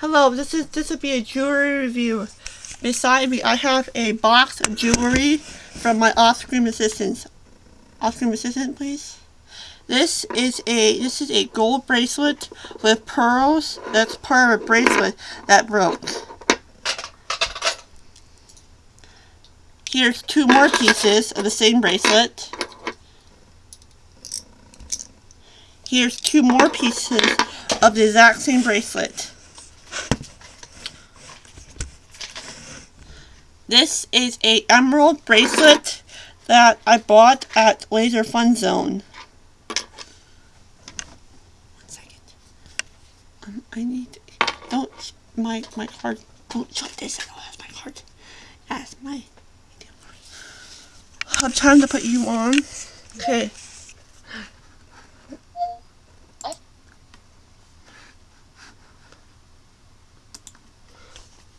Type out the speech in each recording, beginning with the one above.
Hello, this is this will be a jewelry review. Beside me, I have a box of jewelry from my off-screen assistants. Off-screen assistant, please. This is a this is a gold bracelet with pearls. That's part of a bracelet that broke. Here's two more pieces of the same bracelet. Here's two more pieces of the exact same bracelet. This is a emerald bracelet that I bought at Laser Fun Zone. One second. Um, I need don't my my card. Don't show this. I don't have my card. That's my. I'm trying to put you on. Okay.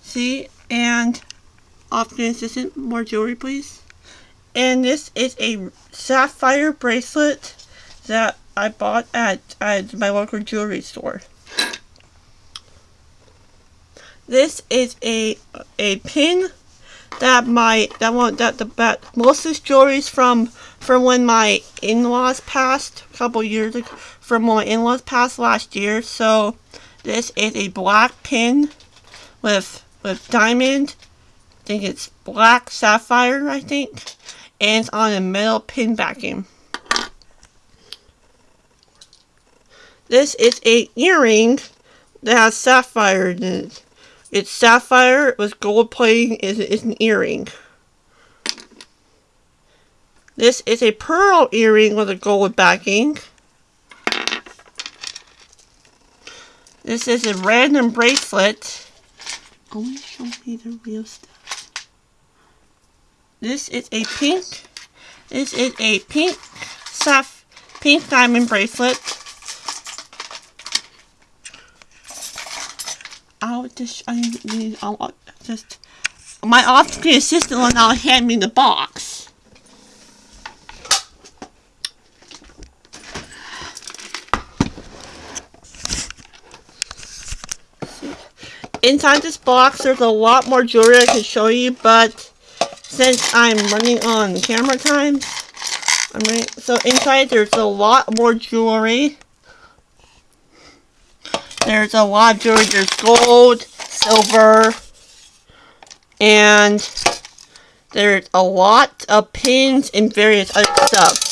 See, and off-screen assistant, more jewelry please. And this is a sapphire bracelet that I bought at, at my local jewelry store. This is a a pin that my that one that the that most of this jewelry is from from when my in-laws passed a couple years ago from when my in-laws passed last year. So this is a black pin with with diamond think it's black sapphire, I think. And it's on a metal pin backing. This is a earring that has sapphire in it. It's sapphire with gold plating is is an earring. This is a pearl earring with a gold backing. This is a random bracelet. Only show me the real stuff. This is a pink. This is a pink soft pink diamond bracelet. I'll just I need I'll just my off-screen assistant will now hand me the box. Inside this box, there's a lot more jewelry I can show you, but since I'm running on camera time, I'm running, so inside there's a lot more jewelry. There's a lot of jewelry. There's gold, silver, and there's a lot of pins and various other stuff.